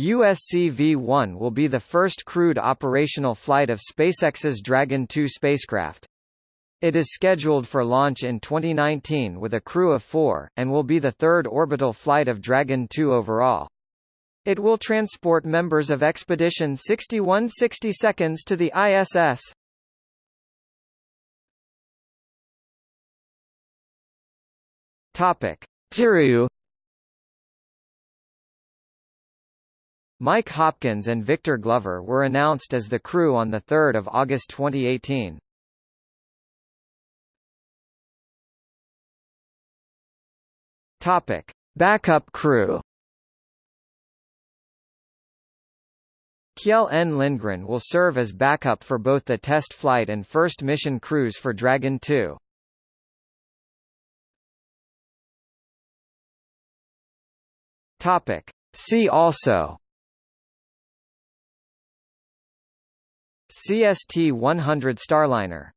USC-V1 will be the first crewed operational flight of SpaceX's Dragon 2 spacecraft. It is scheduled for launch in 2019 with a crew of four, and will be the third orbital flight of Dragon 2 overall. It will transport members of Expedition 6160 seconds to the ISS. Topic. Kiryu Mike Hopkins and Victor Glover were announced as the crew on 3 August 2018. Topic. Backup crew Kjell N. Lindgren will serve as backup for both the test flight and first mission crews for Dragon 2. Topic. See also CST-100 Starliner